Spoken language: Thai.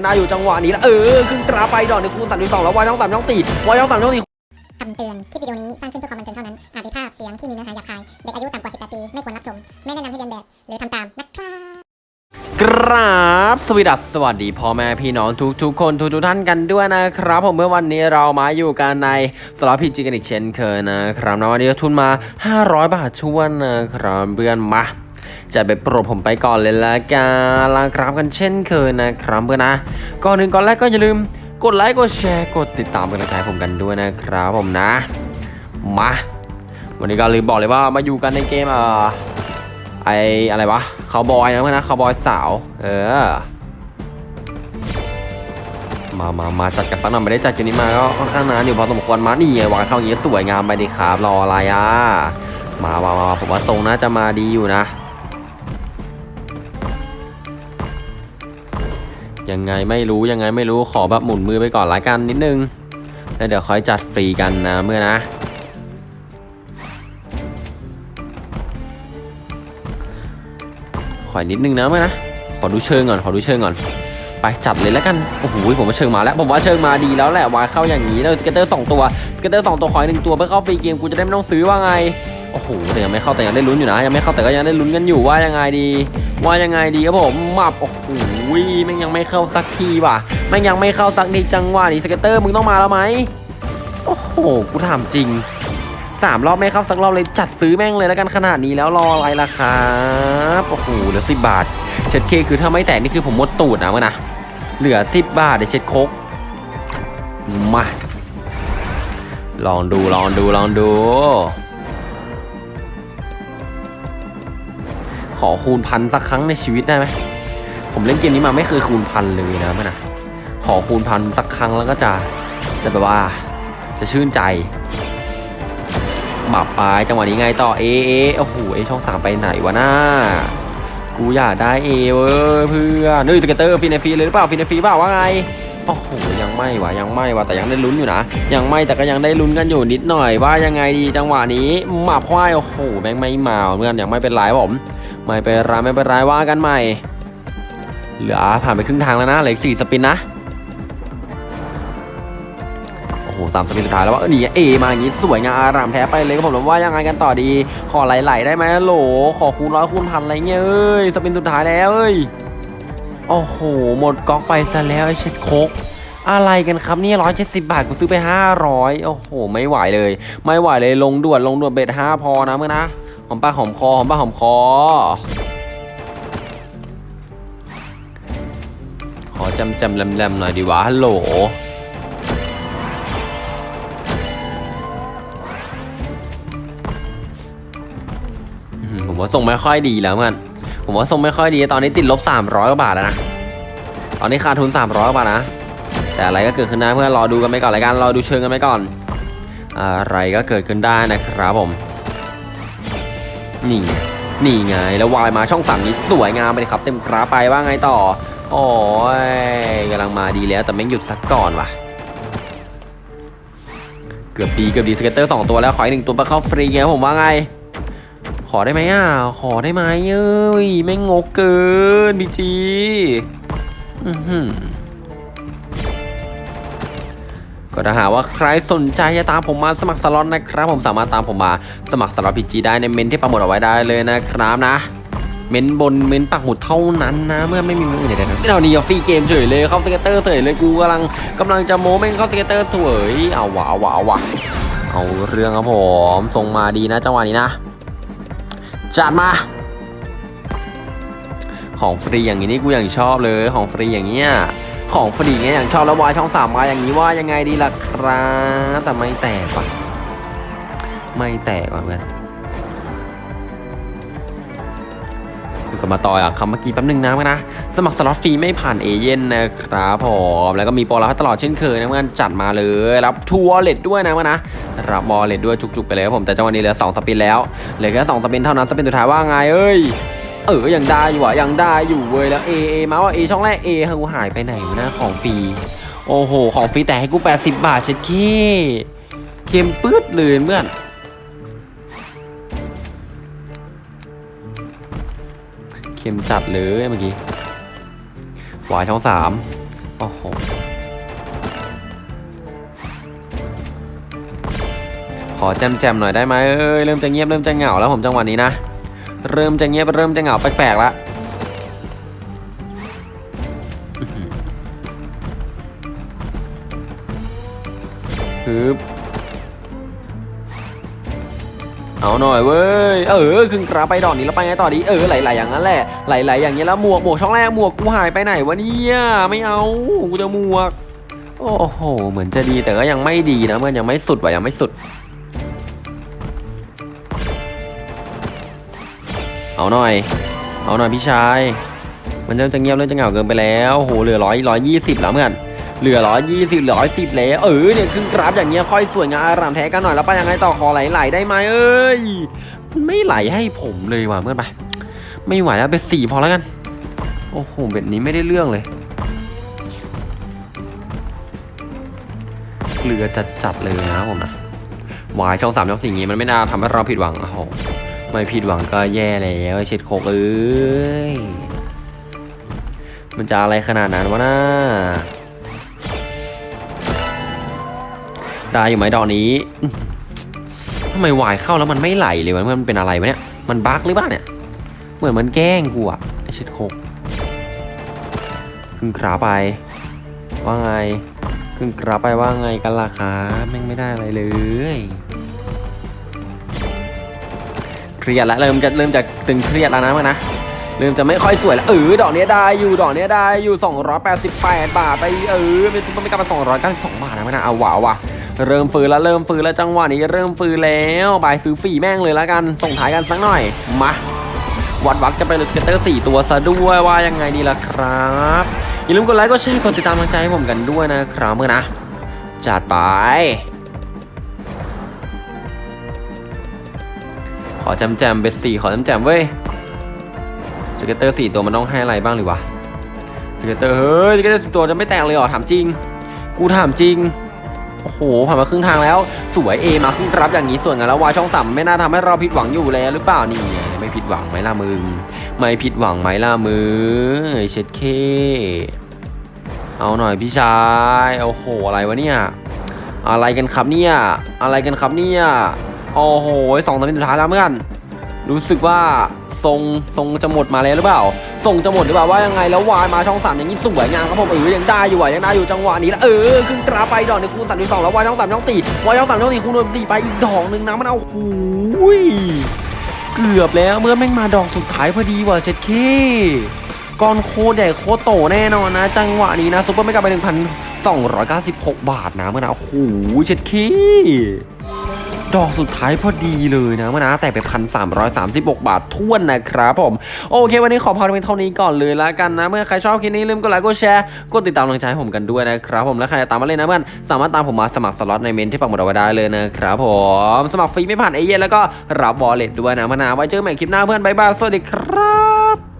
นาอยู่จังหวะนี้แล้วเออขึ้นตราไปดอกในคูณสามสองแล้ววายช่องสามช่องสี่วายช่องสามช่องสี่คำเตือน คลิปวิดีโอนี้สร้างขึ้นเพื่อความบันเทิงเท่านั้น อาจมีภาพเสียงที่มีเนื้อหาหยาบคาย เด็กอายุต่ำกว่า 18 ปี ไม่ควรรับชม ไม่แนะนำให้เรียนแบบ หรือทำตามนะครับกราบสวีดัสสวัสดีพ่อแม่พี่น้องทุกทุกๆคนทุกทุกๆท่านกันด้วยนะครับ ผมเมื่อวันนี้เรามาอยู่กันในสล็อตพีจีกันอีกเช่นเคยนะครับนะวันนี้ทุนมา 500 บาทชวนนะครับเพื่อนมา จัดไปโปรดผมไปก่อนเลยละกันลาครับกันเช่นเคยนะครับเพื่อนนะ ก่อนหนึ่งก่อนแรกก็อย่าลืมกดไลค์กดแชร์กดติดตามเป็นกำลังใจผมกันด้วยนะครับผมนะ มา วันนี้ก็ลืมบอกเลยว่ามาอยู่กันในเกมอ่าไออะไรวะคาวบอยนะเพื่อนนะคาวบอยสาว เออ มามามาจัดกันสักหน่อยไม่ได้จัดกมนี้มาก็ค่อนข้างนานอยู่พอสมควรมานี่ไงวางเข้าอย่างนี้สวยงามไปดีครับรออะไรอะ มามามาผมว่าทรงน่าจะมาดีอยู่นะ ยังไงไม่รู้ยังไงไม่รู้ขอแบบหมุนมือไปก่อนละกันนิดนึงแล้วเดี๋ยวค่อยจัดฟรีกันนะเมื่อนะ ขออีกนิดนึงนะเมื่อนะ ขอดูเชิงก่อนขอดูเชิงก่อน ไปจัดเลยแล้วกัน โอ้โหผมว่าเชิงมาแล้วผมว่าเชิงมาดีแล้วแหละวายเข้าอย่างนี้แล้วสเกตเตอร์สองตัวscatter สองตัวขออีกหนึ่งตัวเพื่อเข้า free game กูจะได้ไม่ต้องซื้อว่าไง โอ้โหแต่ยังไม่เข้าแต่ยังได้ลุ้นอยู่นะ ยังไม่เข้าแต่ก็ยังได้ลุ้นกันอยู่ว่ายังไงดี ว่ายังไงดีครับผมมับโอ้โหแม่งยังไม่เข้าสักทีว่ะแม่งยังไม่เข้าสักทีจังหวะนี้ scatter มึงต้องมาแล้วไหมโอ้โหกูถามจริงสามรอบไม่เข้าสักรอบเลยจัดซื้อแม่งเลยแล้วกันขนาดนี้แล้วรออะไรล่ะครับโอ้โหเหลือสิบบาท เช็ดเข้คือถ้าไม่แตกนี่คือผมหมดตูดนะเพื่อนนะเหลือสิบบาทเดี๋ยวเช็ดโคกมาลองดูลองดูลองดู ขอคูณพันสักครั้งในชีวิตได้ไหมผมเล่นเกมนี้มาไม่เคยคูณพันเลยนะเมื่อนะขอคูณพันสักครั้งแล้วก็จะจะแบบว่าจะชื่นใจบับไปจังหวะนี้ไงต่อเอเอโอ้โหเอช่องสามไปไหนวะน้ากูอยากได้เอเว้ยเพื่อนนี่สเกตเตอร์ฟินเนฟีเลยหรือเปล่าฟินเนฟีเปล่าว่าไงโอ้โหยังไม่วะยังไม่วะแต่ยังได้ลุ้นอยู่นะยังไม่แต่ก็ยังได้ลุ้นกันอยู่นิดหน่อยว่ายังไงดีจังหวะนี้หมาควายโอ้โหแม่งไม่มาเพื่อนยังไม่เป็นไรผม ไม่เป็นไรไม่เป็นไรว่ากันใหม่ เหลือผ่านไปครึ่งทางแล้วนะเหลืออกสี่สปินนะ โอ้โหสามสปินสุดท้ายแล้วว่าเออนี่เอมาอย่างนี้สวยงามอารามแท้ไปเลยครับผมแล้วว่ายังไงกันต่อดี ขอไหลๆได้ไหมโหล ขอคูณร้อยคูณพันอะไรเงี้ยเอ้ยสปินสุดท้ายแล้วเอ้ยโอ้โห หมดก๊อกไปซะแล้วไอ้เช็ดโคกอะไรกันครับนี่ร้อยเจ็ดสิบาทกูซื้อไปห้าร้อยโอ้โห ไม่ไหวเลย ไม่ไหวเลยลงด่วนลงด่วนเบ็ดห้าพอนะเมื่อนะ หอมปากหอมคอหอมปากหอมคอ ขอจำจำแหลมๆหน่อยดีวะฮัลโหลผมว่าส่งไม่ค่อยดีแล้วเพื่อนผมว่าส่งไม่ค่อยดีตอนนี้ติดลบ 300กว่าบาทแล้วนะ ตอนนี้ขาดทุน 300กว่าบาทนะ แต่อะไรก็เกิดขึ้นได้เพื่อนรอดูกันไปก่อนรายการรอดูเชิงกันไปก่อน อะไรก็เกิดขึ้นได้นะครับผม นี่ไงนี่ไงแล้ววายมาช่องสามนี้สวยงามไปเลยครับ เต็มกราไปว่าไงต่อโอ้ยกำลังมาดีแล้วแต่แม่งหยุดสักก่อนว่ะ เกือบดีเกือบดี scatter สองตัวแล้วขออีกหนึ่งตัวมาเข้าฟรีไงผมว่าไง ขอได้ไหมอะ ขอได้ไหมเอ้ยไม่งกเกิน PG อือหือ ก็ถ้าหากว่าใครสนใจจะตามผมมาสมัครสล็อตนะครับ ผมสามารถตามผมมาสมัครสล็อต PG ได้ในเมนต์ที่ปักหมุดเอาไว้ได้เลยนะครับนะ เมนต์บนเมนต์ปักหมุดเท่านั้นนะ เพื่อนไม่มีเมนต์อื่นใดๆนะเรานี่ free game เฉยเลยเข้า scatter เฉยเลยกูกำลังกำลังจะโม้แม่งเข้าสเกตเตอร์เฉยเอาวะเอาวะเอาวะเอาเรื่องครับผมส่งมาดีนะจังหวะนี้นะจัดมาของฟรีอย่างนี้นี่กูอย่างชอบเลยของฟรีอย่างเงี้ย ของฟรีเงี้ยอย่างชอบแล้ววายช่องสามมาอย่างนี้ว่ายังไงดีล่ะครับแต่ไม่แตกว่ะไม่แตกว่ะเพื่อนดูกันมาต่ออะคำเมื่อกี้แป๊บนึงนะเพื่อนนะ สมัครสล็อตฟรีไม่ผ่านเอเย่นต์นะครับผมแล้วก็มีโปรรับตลอดเช่นเคยนะเพื่อนจัดมาเลยรับ True Wallet ด้วยนะเพื่อนนะรับ wallet ด้วยจุกๆไปเลยครับผมแต่จังหวะนี้เหลือสอง spin แล้วเหลือแค่สอง spin เท่านั้น spin สุดท้ายว่าไงเอ้ย เออยังได้อยู่อะยังได้อยู่เว้ยแล้ว A A มาว่า A ช่องแรก A กูหายไปไหนวะนะของฟรีโอ้โห ของฟรีแต่ให้กู 80 บาทเช็ดขี้เค็มปื๊ดเลยเพื่อนเค็มจัดเลยเมื่อกี้วายช่องสามโอ้โหขอแจมๆหน่อยได้ไหมเอ้ยเริ่มจะเงียบเริ่มจะเหงาแล้วผมจังหวะนี้นะ เริ่มจะเงียบเริ่มจะเหงาแปลกๆล้วอื้อหือฮึบเอาหน่อยเว้ย เออขึ้นกราไปดอกนี้แล้วไปไงต่อดี เออไหลๆอย่างนั้นแหละ ไหลๆอย่างนี้แล้วหมวกหมวกช่องแรกหมวกกูหายไปไหนวะเนี่ยไม่เอากูจะหมวก โอ้โห เหมือนจะดีแต่ก็ยังไม่ดีนะมันยังไม่สุดว่ะยังไม่สุด เอาหน่อย เอาหน่อยพี่ชาย มันเริ่มจะเงียบเริ่มจะเหงาเกินไปแล้วโหเหลือร้อยร้อยยี่สิบแล้วเมื่อนเหลือร้อยยี่สิบเหลือร้อยสิบแล้วเออเนี่ยขึ้นกราฟอย่างเงี้ยค่อยสวยงามอารามแท้กันหน่อยแล้วไปยังไงต่อขอไหลๆได้ไหมเอ้ยมันไม่ไหลให้ผมเลยว่ะเมื่อนไปไม่ไหวแล้วเป็นสี่พอแล้วกัน โอ้โหแบบนี้ไม่ได้เรื่องเลย เกลือจัดเลยนะผมนะวายช่องสามช่องสี่อย่างงี้มันไม่น่าทำให้เราผิดหวังโอ้โห ไม่ผิดหวังก็แย่แล้วไอ้เช็ดโคกเอ้ย มันจะอะไรขนาดนั้นวะน่าได้อยู่ไหมดอกนี้ทำไมวายเข้าแล้วมันไม่ไหลเลยวะมันเป็นอะไรวะเนี่ย มันบั๊กหรือเปล่าเนี่ย เหมือนมันแกล้งกูอะไอ้เช็ดโคกขึ้นขาไป ว่าไงขึ้นกราไปว่าไงกันล่ะครับแม่งไม่ได้อะไรเลย รียดแล้วเริ่มจะเริ่มจะตึงเครียดแล้วนะมันนะเริ่มจะไม่ค่อยสวยแล้วเออดอกเนี้ยได้อยู่ดอกเนี้ยได้อยู่ 288 บาทไปเออไม่ต้องไม่กลับมา292บาทนะมันนะเอาว่ะว่ะเริ่มฟื้นแล้วเริ่มฟื้นแล้วจังหวะนี้เริ่มฟื้นแล้ว buy ซื้อฟรีแม่งเลยแล้วกันส่งท้ายกันสักหน่อยมาวัดวัดกันไปเลย scatter สี่ตัวซะด้วยว่ายังไงดีล่ะครับอย่าลืมกดไลค์กดแชร์กดติดตามกำลังใจให้ผมกันด้วยนะครับเพื่อนนะจัดไป อแจมแจมเบสสี่ขอแจมแจมเว้ยสเกตเตอร์สี่ตัวมันต้องให้อะไรบ้างหรือวะสเกตเตอร์เฮ้ยสเกตเตอร์สี่ตัวจะไม่แตกเลยเหรอถามจริง กูถามจริงโอ้โหผ่านมาครึ่งทางแล้ว สวยเอมาขึ้นรับอย่างนี้ส่วนงานแล้ววายช่องต่ำไม่น่าทำให้เราผิดหวังอยู่แล้วหรือเปล่านี่ไม่ผิดหวังไหมล่ะมึงไม่ผิดหวังไหมล่ะมือเช็ดเคเอาหน่อยพี่ชายโอ้โหอะไรวะเนี่ยอะไรกันครับเนี่ยอะไรกันครับเนี่ย โอ้โหสองตอนนี้สุดท้ายแล้วเพื่อนรู้สึกว่าทรงทรงจะหมดมาแล้วหรือเปล่าทรงจะหมดหรือเปล่าว่ายังไงแล้ววายมาช่องสามอย่างนี้สวยงามครับผมเออยังได้อยู่อะยังได้อยู่จังหวะนี้แล้วเออขึ้นกราไปดอกในคูณสามสองแล้ววายช่องสามช่องสี่วายช่องสามช่องสี่คูณรวมสี่ไปอีกดอกหนึ่งนะมันเอาโอ้ยเกือบแล้วเมื่อแม่งมาดอกสุดท้ายพอดีว่ะเจ็ดเคก้อนโคใหญ่โคโตแน่นอนนะ จังหวะนี้นะซุปเปอร์ไม่กลับไปหนึ่งพันสองร้อยเก้าสิบหกบาทนะเมื่อนะโอ้โหเช็ดเข้ ดอกสุดท้ายพอดีเลยนะเพื่อนนะแต่ไปพันสามร้อยสามสิบหกบาทถ้วนนะครับผม โอเค วันนี้ขอพาเป็นเท่านี้ก่อนเลยละกันนะ เมื่อใครชอบคลิปนี้ลืมกดไลค์กดแชร์กดติดตามกำลังใจให้ผมกันด้วยนะครับผมและใครจะตามมาเล่นนะเพื่อนสามารถตามผมมาสมัครสล็อตในเมนต์ที่ปักหมุดเอาไว้ได้เลยนะครับผมสมัครฟรีไม่ผ่านเอเย่นต์แล้วก็รับ wallet ด้วยนะมอนาไว้เจอกันใหม่คลิปหน้าเพื่อน bye bye สวัสดีครับ